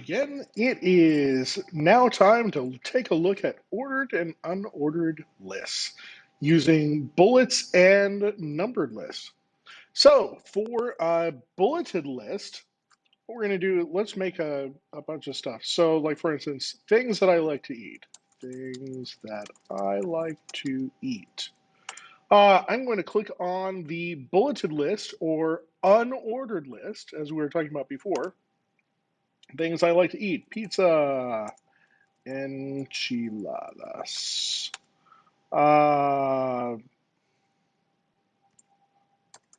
again. It is now time to take a look at ordered and unordered lists using bullets and numbered lists. So for a bulleted list, what we're going to do, let's make a, a bunch of stuff. So like for instance, things that I like to eat. Things that I like to eat. Uh, I'm going to click on the bulleted list or unordered list, as we were talking about before. Things I like to eat pizza, enchiladas, uh,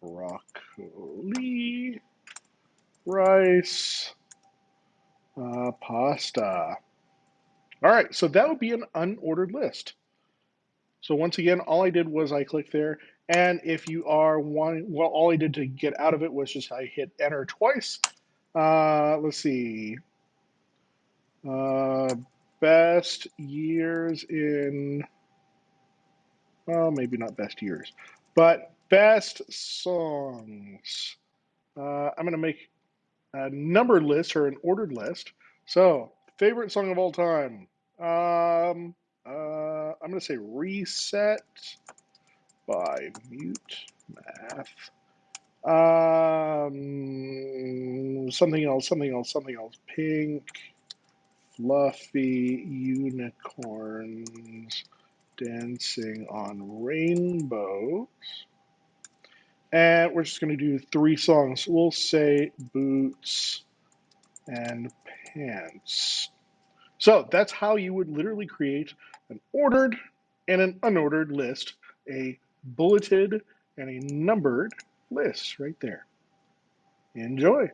broccoli, rice, uh, pasta. All right, so that would be an unordered list. So once again, all I did was I clicked there. And if you are wanting, well, all I did to get out of it was just I hit enter twice. Uh, let's see. Uh, best years in, well, maybe not best years, but best songs. Uh, I'm going to make a numbered list or an ordered list. So, favorite song of all time. Um, uh, I'm going to say reset by mute math. Um, something else, something else, something else. Pink, fluffy unicorns dancing on rainbows. And we're just going to do three songs. We'll say boots and pants. So that's how you would literally create an ordered and an unordered list, a bulleted and a numbered list right there. Enjoy.